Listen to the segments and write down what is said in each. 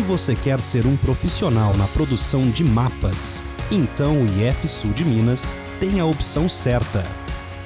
você quer ser um profissional na produção de mapas, então o IF Sul de Minas tem a opção certa.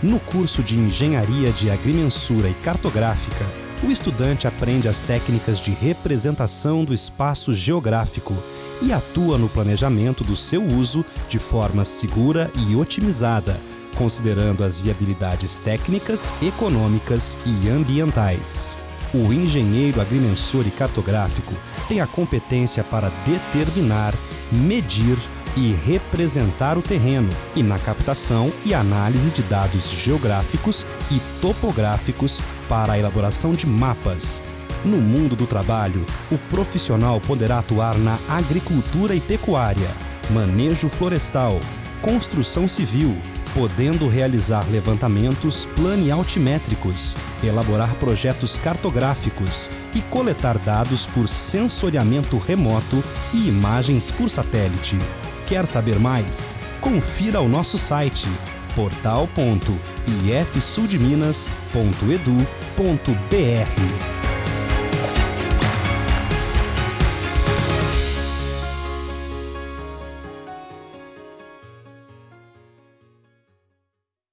No curso de Engenharia de Agrimensura e Cartográfica, o estudante aprende as técnicas de representação do espaço geográfico e atua no planejamento do seu uso de forma segura e otimizada, considerando as viabilidades técnicas, econômicas e ambientais. O engenheiro agrimensor e cartográfico tem a competência para determinar, medir e representar o terreno e na captação e análise de dados geográficos e topográficos para a elaboração de mapas. No mundo do trabalho, o profissional poderá atuar na agricultura e pecuária, manejo florestal, construção civil, podendo realizar levantamentos planialtimétricos, elaborar projetos cartográficos e coletar dados por sensoriamento remoto e imagens por satélite. Quer saber mais? Confira o nosso site portal.ifsudminas.edu.br.